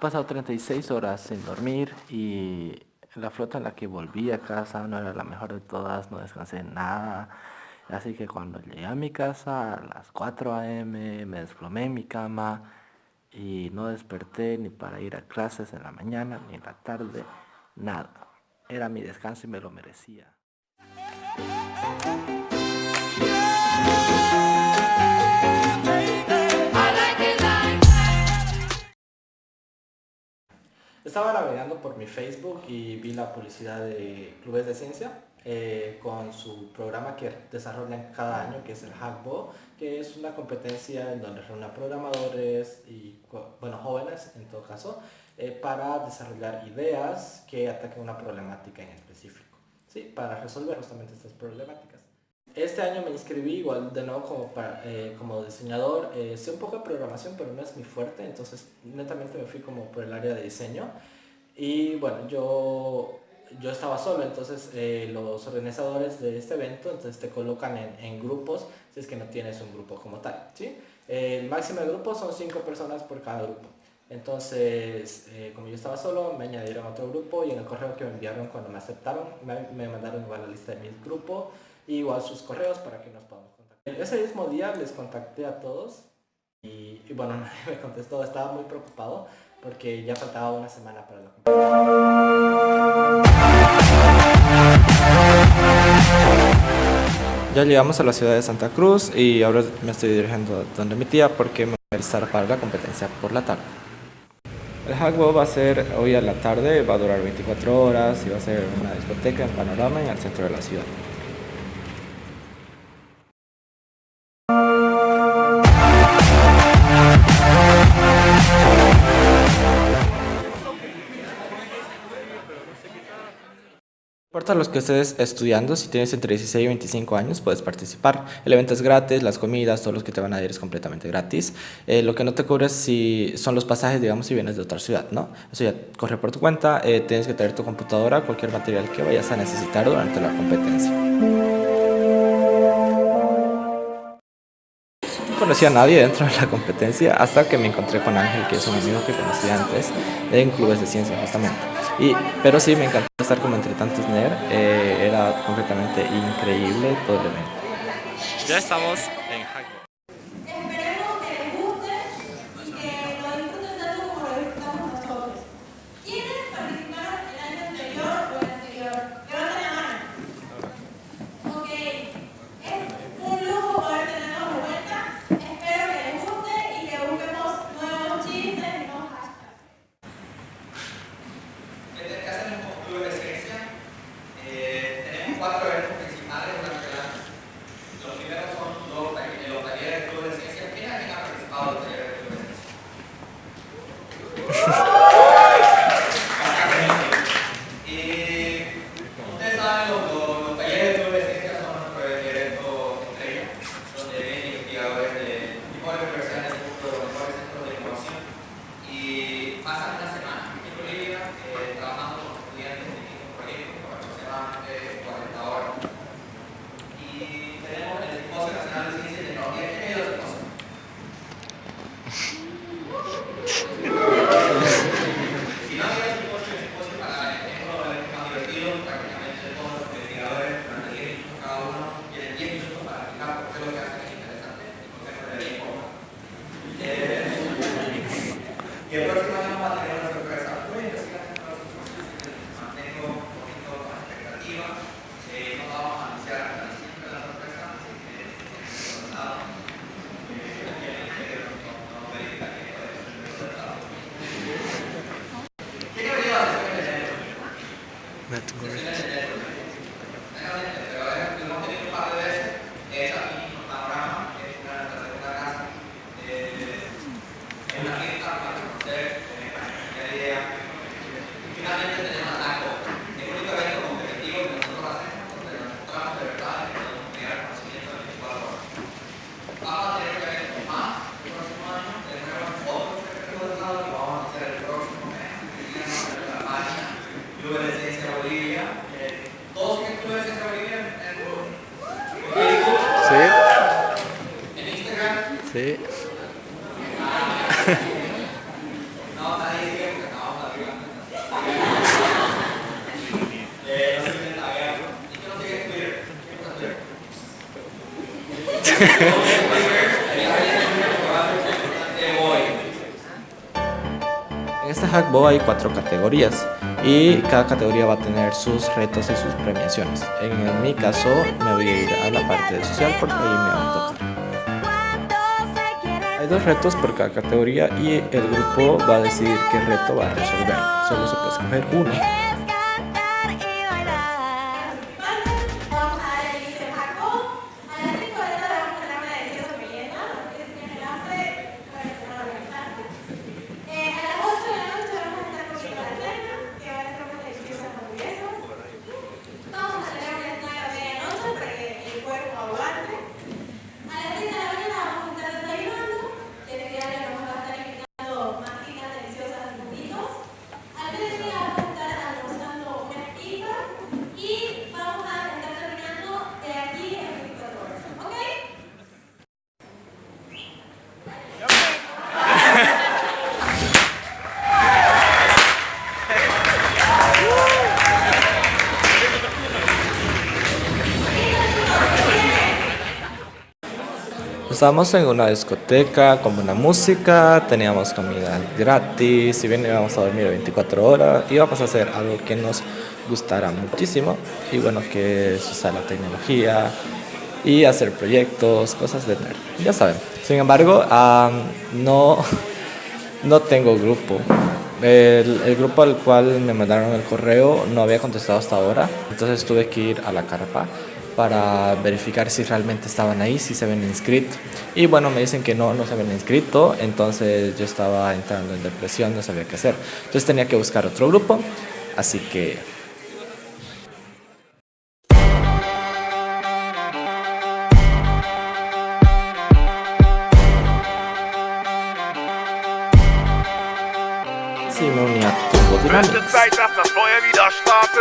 He pasado 36 horas sin dormir y la flota en la que volví a casa no era la mejor de todas, no descansé nada. Así que cuando llegué a mi casa a las 4 a.m. me desplomé en mi cama y no desperté ni para ir a clases en la mañana ni en la tarde, nada. Era mi descanso y me lo merecía. Estaba navegando por mi Facebook y vi la publicidad de Clubes de Ciencia eh, con su programa que desarrollan cada año, que es el Hackbo, que es una competencia en donde reúnen programadores y bueno, jóvenes en todo caso, eh, para desarrollar ideas que ataquen una problemática en específico, ¿sí? para resolver justamente estas problemáticas. Este año me inscribí igual de nuevo como, eh, como diseñador. Eh, sé un poco de programación, pero no es mi fuerte, entonces netamente me fui como por el área de diseño. Y bueno, yo, yo estaba solo, entonces eh, los organizadores de este evento entonces te colocan en, en, grupos si es que no tienes un grupo como tal. ¿sí? el máximo de grupos son cinco personas por cada grupo. Entonces, como yo estaba solo, me añadieron a otro grupo y en el correo que me enviaron cuando me aceptaron, me, me mandaron igual la lista de mi grupo igual sus correos para que nos podamos contactar. Ese mismo día les contacté a todos y, bueno, nadie me contestó, estaba muy preocupado porque ya faltaba una semana para la Ya llegamos a la ciudad de Santa Cruz y ahora me estoy dirigiendo donde mi tía porque me voy a estar para la competencia por la tarde. El Hackbo va a ser hoy a la tarde, va a durar 24 horas y va a ser una discoteca en Panorama en el centro de la ciudad. Importa los que estés estudiando, si tienes entre 16 y 25 años puedes participar. El evento es gratis, las comidas, todos los que te van a ir es completamente gratis. Eh, lo que no te cubre si son los pasajes, digamos, si vienes de otra ciudad, ¿no? Eso ya corre por tu cuenta, eh, tienes que traer tu computadora, cualquier material que vayas a necesitar durante la competencia. Conocía a nadie dentro de la competencia hasta que me encontré con Ángel, que es un amigo que conocí antes en clubes de ciencia justamente. Y, pero sí, me encantó estar como entre tantos NER, eh, era completamente increíble todo el evento. Ya estamos De Ciencia Bolivia. En Sí. ¿En Instagram? Sí. En este Twitter? Hay cuatro categorías y cada categoría va a tener sus retos y sus premiaciones. En mi caso me voy a ir a la parte de social porque ahí me va a tocar. Hay dos retos por cada categoría y el grupo va a decidir qué reto va a resolver. Solo se puede escoger uno. Estábamos en una discoteca con buena música, teníamos comida gratis, si bien íbamos a dormir 24 horas, íbamos a hacer algo que nos gustara muchísimo y bueno, que es usar la tecnología y hacer proyectos, cosas de nerd, ya saben. Sin embargo, no, no tengo grupo. El, el, grupo al cual me mandaron el correo no había contestado hasta ahora, entonces tuve que ir a la carpa para verificar si realmente estaban ahí, si se habían inscrito. Y bueno, me dicen que no, no se habían inscrito, entonces yo estaba entrando en depresión, no sabía qué hacer. Entonces tenía que buscar otro grupo, así que... Turbo Dynamics.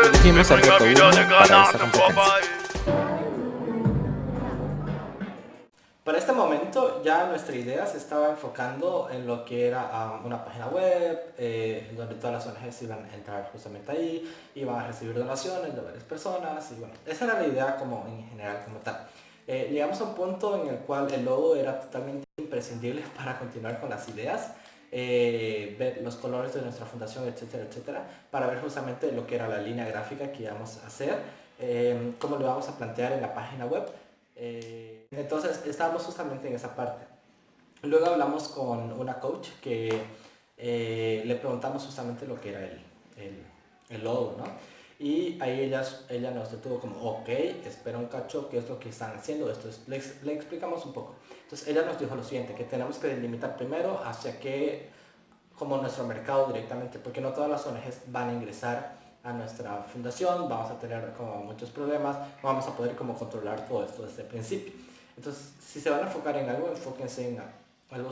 Elegimos el reto 1 para esta competencia. Momento ya nuestra idea se estaba enfocando en lo que era una página web, eh, donde todas las ONGs iban a entrar justamente ahí, iban a recibir donaciones de varias personas y bueno, esa era la idea como en general como tal. Eh, llegamos a un punto en el cual el logo era totalmente imprescindible para continuar con las ideas, eh, ver los colores de nuestra fundación, etcétera, etcétera, para ver justamente lo que era la línea gráfica que íbamos a hacer, cómo lo íbamos a plantear en la página web. Entonces estábamos justamente en esa parte. Luego hablamos con una coach que eh, le preguntamos justamente lo que era el, el, el logo, ¿no? Y ahí ella, ella nos detuvo como, ok, espera un cacho, ¿qué es lo que están haciendo? Esto es, le, le, explicamos un poco. Entonces ella nos dijo lo siguiente, que tenemos que delimitar primero hacia qué, como nuestro mercado directamente, porque no todas las ONGs van a ingresar a nuestra fundación, vamos a tener como muchos problemas, vamos a poder como controlar todo esto desde el principio. Entonces, si se van a enfocar en algo, enfóquense en algo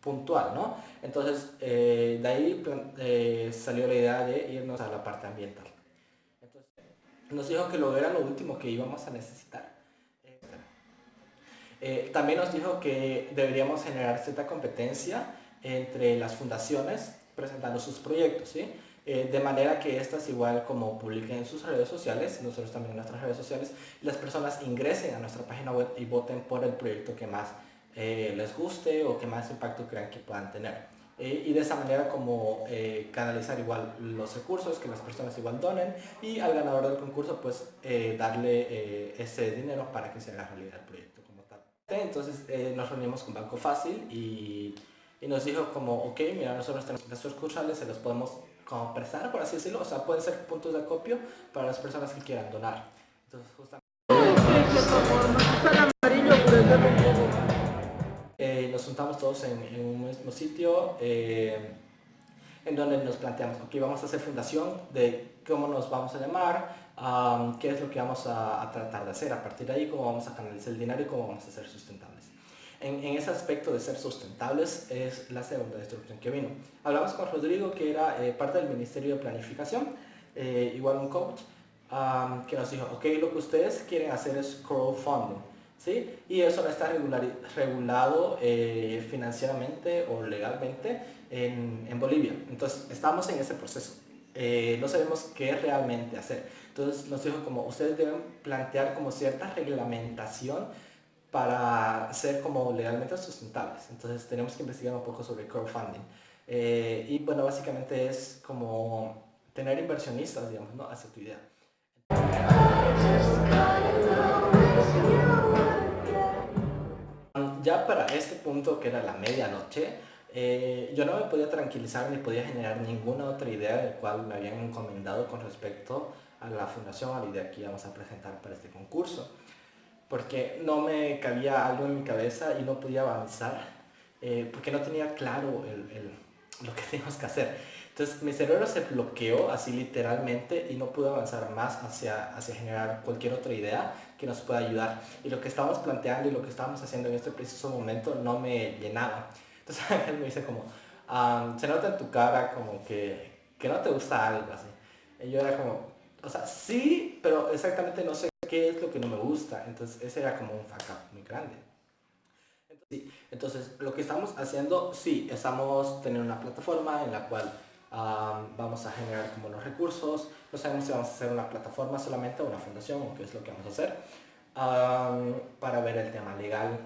puntual, ¿no? Entonces, eh, de ahí eh, salió la idea de irnos a la parte ambiental. Nos dijo que lo era lo último que íbamos a necesitar. Eh, también nos dijo que deberíamos generar cierta competencia entre las fundaciones presentando sus proyectos, ¿sí? Eh, de manera que estas igual como publiquen en sus redes sociales, nosotros también en nuestras redes sociales, las personas ingresen a nuestra página web y voten por el proyecto que más eh, les guste o que más impacto crean que puedan tener. Eh, y de esa manera como canalizar igual los recursos, que las personas igual donen y al ganador del concurso pues darle ese dinero para que se haga realidad el proyecto como tal. Entonces nos reunimos con Banco Fácil y, y nos dijo como, ok, mira, nosotros tenemos nuestros cursales, se los podemos como prestar, por así decirlo, o sea, pueden ser puntos de acopio para las personas que quieran donar. Entonces, justamente... Eh, nos juntamos todos en, un mismo sitio eh, en donde nos planteamos, ok, vamos a hacer fundación de cómo nos vamos a llamar, qué es lo que vamos a, tratar de hacer, a partir de ahí cómo vamos a canalizar el dinero y cómo vamos a ser sustentables en, ese aspecto de ser sustentables es la segunda instrucción que vino. Hablamos con Rodrigo, que era eh, parte del Ministerio de Planificación, eh, igual un coach, que nos dijo, ok, lo que ustedes quieren hacer es crowdfunding, ¿sí? Y eso no está regulado eh, financieramente o legalmente en, en, Bolivia. Entonces, estamos en ese proceso. no sabemos qué realmente hacer. Entonces nos dijo como ustedes deben plantear como cierta reglamentación para ser como legalmente sustentables. Entonces tenemos que investigar un poco sobre crowdfunding. Eh, y bueno, básicamente es como tener inversionistas, digamos, ¿no? hacia tu idea. Ya para este punto, que era la medianoche, eh, yo no me podía tranquilizar ni podía generar ninguna otra idea del cual me habían encomendado con respecto a la fundación, a la idea que íbamos a presentar para este concurso porque no me cabía algo en mi cabeza y no podía avanzar, eh, porque no tenía claro lo que teníamos que hacer. Entonces mi cerebro se bloqueó así literalmente y no pude avanzar más hacia, hacia generar cualquier otra idea que nos pueda ayudar. Y lo que estábamos planteando y lo que estábamos haciendo en este preciso momento no me llenaba. Entonces él me dice como, se nota en tu cara como que, que no te gusta algo así. Y yo era como, o sea, sí, pero exactamente no sé qué es lo que no me gusta. Entonces ese era como un fuck up muy grande. Entonces, lo que estamos haciendo, sí, estamos teniendo una plataforma en la cual vamos a generar como los recursos. No sabemos si vamos a hacer una plataforma solamente o una fundación o qué es lo que vamos a hacer. para ver el tema legal.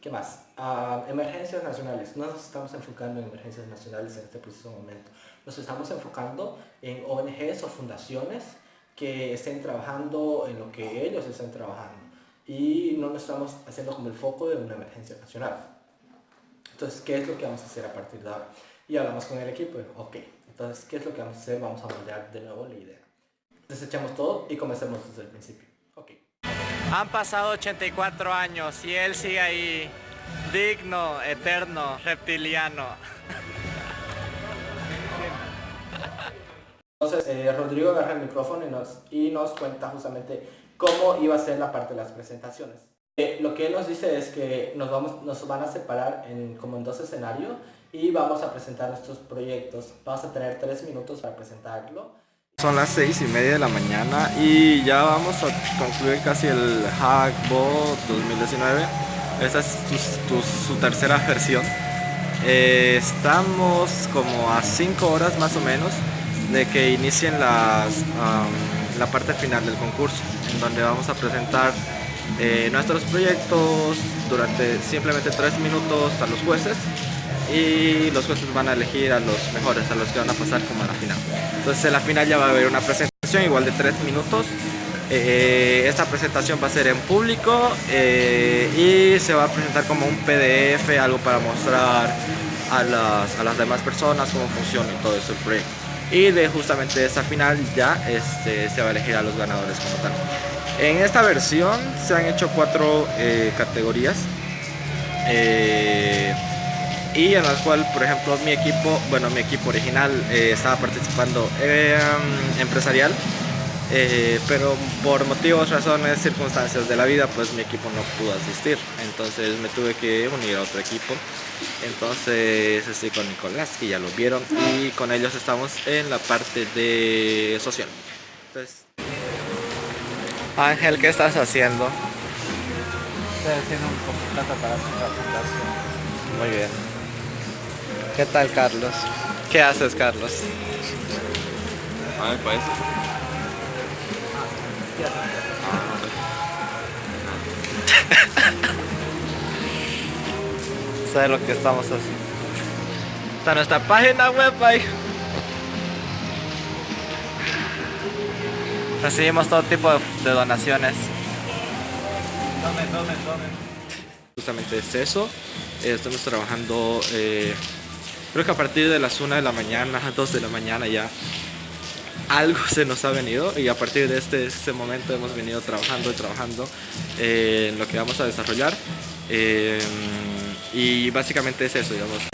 ¿Qué más? emergencias nacionales. No nos estamos enfocando en emergencias nacionales en este preciso momento. Nos estamos enfocando en ONGs o fundaciones que estén trabajando en lo que ellos estén trabajando y no lo estamos haciendo como el foco de una emergencia nacional. Entonces, ¿qué es lo que vamos a hacer a partir de ahora? Y hablamos con el equipo, ok, entonces, ¿qué es lo que vamos a hacer? Vamos a moldear de nuevo la idea. Desechamos todo y comencemos desde el principio. Ok. Han pasado 84 años y él sigue ahí, digno, eterno, reptiliano. Eh, Rodrigo agarra el micrófono y nos, cuenta justamente cómo iba a ser la parte de las presentaciones. Eh, lo que él nos dice es que nos, vamos, nos van a separar en, como en dos escenarios y vamos a presentar nuestros proyectos. Vamos a tener tres minutos para presentarlo. Son las seis y media de la mañana y ya vamos a concluir casi el Hackbo 2019. Esta es su tercera versión. Eh, estamos como a cinco horas más o menos de que inicien las, la parte final del concurso, en donde vamos a presentar eh, nuestros proyectos durante simplemente tres minutos a los jueces y los jueces van a elegir a los mejores, a los que van a pasar como a la final. Entonces en la final ya va a haber una presentación igual de tres minutos. Eh, esta presentación va a ser en público eh, y se va a presentar como un PDF, algo para mostrar a las, a las demás personas cómo funciona todo eso el proyecto y de justamente esa final ya este, se va a elegir a los ganadores como tal. En esta versión se han hecho cuatro eh, categorías eh, y en las cuales, por ejemplo, mi equipo, bueno, mi equipo original eh, estaba participando empresarial, pero por motivos, razones, circunstancias de la vida, pues mi equipo no pudo asistir. Entonces me tuve que unir a otro equipo entonces estoy con Nicolás, que ya lo vieron, y con ellos estamos en la parte de social. Ángel, ¿qué estás haciendo? Estoy haciendo un contrato para la fundación. Muy bien. ¿Qué tal, Carlos? ¿Qué haces, Carlos? A ver, pues. de lo que estamos haciendo. Está nuestra página web ahí. Recibimos todo tipo de, donaciones. Justamente es eso. Eh, estamos trabajando, eh, creo que a partir de las 1 de la mañana, 2 de la mañana ya algo se nos ha venido y a partir de este, este momento hemos venido trabajando y trabajando eh, en lo que vamos a desarrollar. Y básicamente es eso, digamos.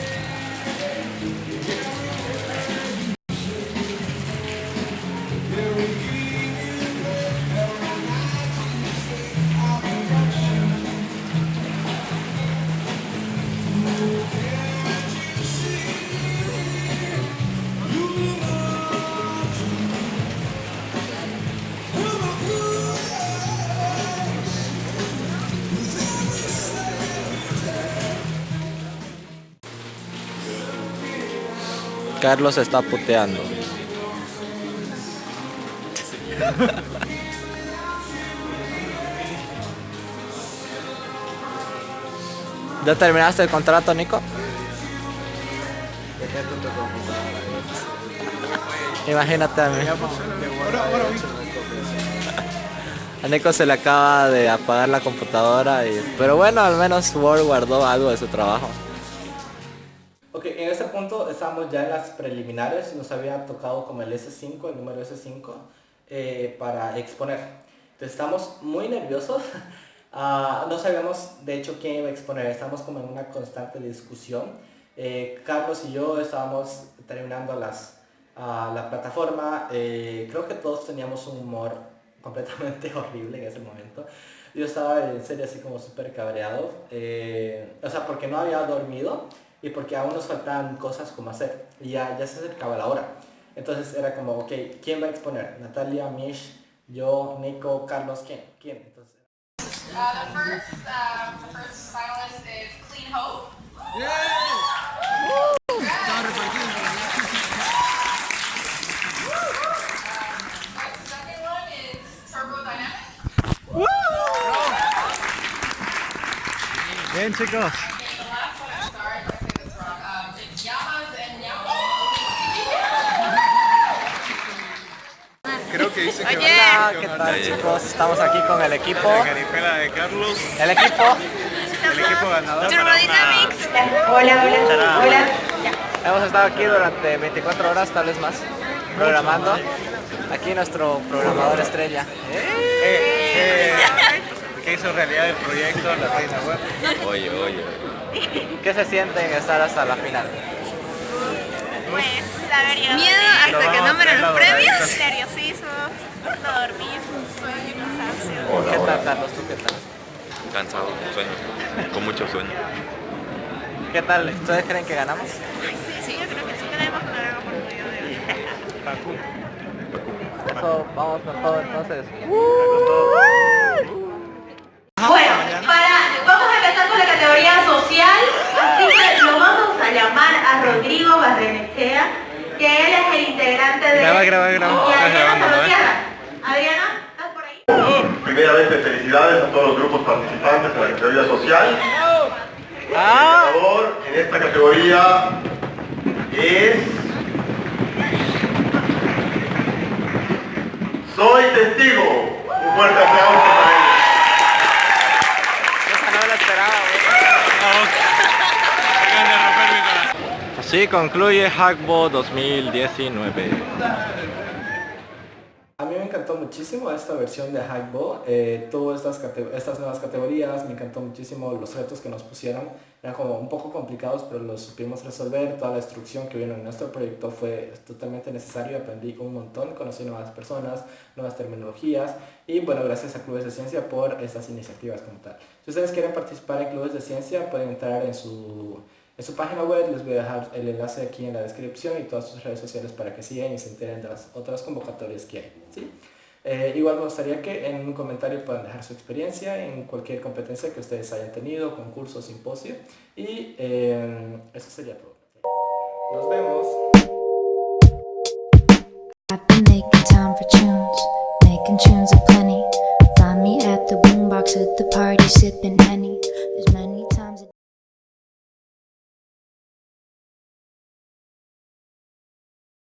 Carlos está puteando. ¿Ya terminaste el contrato, Nico? Imagínate a mí. A Nico se le acaba de apagar la computadora, y, pero bueno, al menos Word guardó algo de su trabajo. Ok, en este punto estamos ya en las preliminares, nos había tocado como el S5, el número S5, eh, para exponer. Entonces estamos muy nerviosos, Ah, no sabíamos de hecho quién iba a exponer, estamos como en una constante discusión. Eh, Carlos y yo estábamos terminando las, ah, la plataforma, eh, creo que todos teníamos un humor completamente horrible en ese momento. Yo estaba en serio así como súper cabreado, o sea, porque no había dormido y porque aún nos faltaban cosas como hacer y ya, ya se acercaba la hora. Entonces era como, ok, ¿quién va a exponer? Natalia, Mish, yo, Nico, Carlos, ¿quién? ¿Quién? Entonces, Uh, the first, uh, the first finalist is Clean Hope. Um, the second one is Turbo Dynamic. Bien, chicos. Que dice que Hola, ¿qué tal chicos? Estamos aquí con el equipo. Caripela de Carlos. El equipo. El equipo ganador. Turbodynamics. Hola, hola, hola. Hemos estado aquí durante 24 horas, tal vez más, programando. Aquí nuestro programador estrella. Que hizo realidad el proyecto, la página web. Oye, oye. ¿Qué se siente en estar hasta la final? Pues, la verdad. Miedo hasta que no me den los premios. Nerviosismo, no dormir, sueño, cansancio. ¿Qué tal, Carlos? ¿Tú qué tal? Cansado, sueño. Con mucho sueño. ¿Qué tal? ¿Ustedes creen que ganamos? Sí, sí, yo creo que sí tenemos una gran oportunidad de Eso, vamos con todo entonces. Bueno, para, vamos a empezar con la categoría social, así que lo vamos a llamar a Rodrigo Barrenechea, que él es el integrante de... Graba, graba, graba. Adriana ¿estás por ahí? Primeramente, felicidades a todos los grupos participantes en la categoría social. El ganador en esta categoría es... Soy testigo. Un fuerte aplauso para ellos. Esa no la esperaba, Así concluye Hackbo 2019. Muchísimo esta versión de Hackbo, eh, tuvo estas, estas nuevas categorías, me encantó muchísimo los retos que nos pusieron, eran como un poco complicados pero los supimos resolver, toda la instrucción que vino en nuestro proyecto fue totalmente necesario, aprendí un montón, conocí nuevas personas, nuevas terminologías y bueno, gracias a Clubes de Ciencia por estas iniciativas como tal. Si ustedes quieren participar en Clubes de Ciencia pueden entrar en su, en su página web, les voy a dejar el enlace aquí en la descripción y todas sus redes sociales para que sigan y se enteren de las otras convocatorias que hay. ¿sí? Eh, igual me gustaría que en un comentario puedan dejar su experiencia en cualquier competencia que ustedes hayan tenido, concurso, simposio y eh, eso sería todo. Nos vemos.